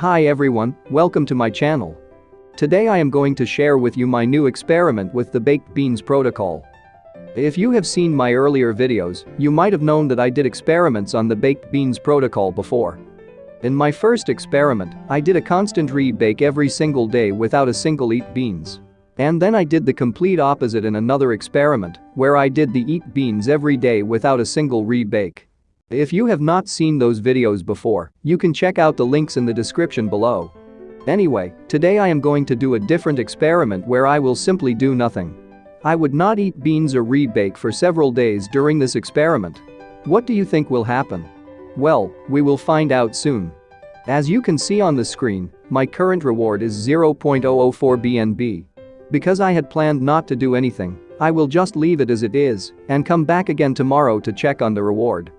Hi everyone, welcome to my channel. Today I am going to share with you my new experiment with the baked beans protocol. If you have seen my earlier videos, you might have known that I did experiments on the baked beans protocol before. In my first experiment, I did a constant rebake every single day without a single eat beans. And then I did the complete opposite in another experiment, where I did the eat beans every day without a single rebake. If you have not seen those videos before, you can check out the links in the description below. Anyway, today I am going to do a different experiment where I will simply do nothing. I would not eat beans or rebake for several days during this experiment. What do you think will happen? Well, we will find out soon. As you can see on the screen, my current reward is 0.004 BNB. Because I had planned not to do anything, I will just leave it as it is and come back again tomorrow to check on the reward.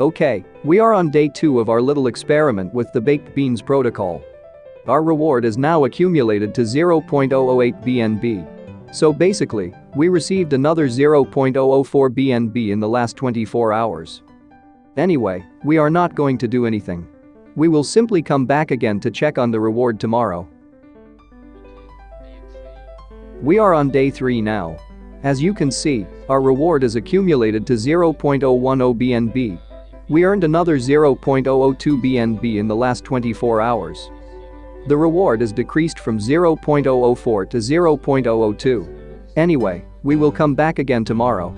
Okay, we are on day 2 of our little experiment with the baked beans protocol. Our reward is now accumulated to 0.008 BNB. So basically, we received another 0.004 BNB in the last 24 hours. Anyway, we are not going to do anything. We will simply come back again to check on the reward tomorrow. We are on day 3 now. As you can see, our reward is accumulated to 0.010 BNB, we earned another 0.002 BNB in the last 24 hours. The reward is decreased from 0.004 to 0.002. Anyway, we will come back again tomorrow.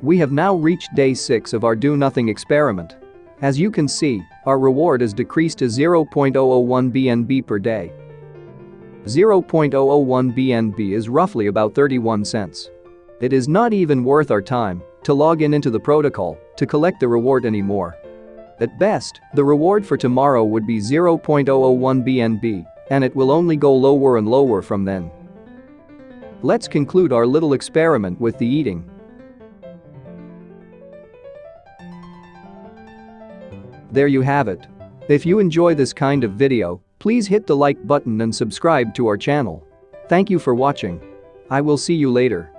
We have now reached day 6 of our do-nothing experiment. As you can see, our reward is decreased to 0.001 BNB per day. 0.001 BNB is roughly about 31 cents. It is not even worth our time to log in into the protocol to collect the reward anymore. At best, the reward for tomorrow would be 0.001 BNB, and it will only go lower and lower from then. Let's conclude our little experiment with the eating There you have it. If you enjoy this kind of video, please hit the like button and subscribe to our channel. Thank you for watching. I will see you later.